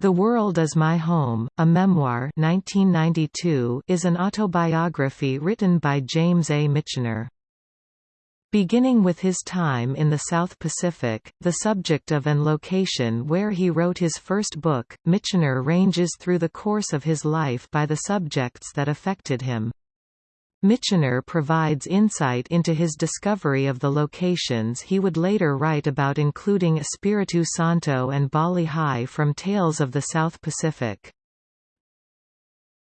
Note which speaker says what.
Speaker 1: The World is My Home, a memoir 1992 is an autobiography written by James A. Michener. Beginning with his time in the South Pacific, the subject of and location where he wrote his first book, Michener ranges through the course of his life by the subjects that affected him. Michener provides insight into his discovery of the locations he would later write about including Espiritu Santo and Bali Ha'i from Tales of the South Pacific.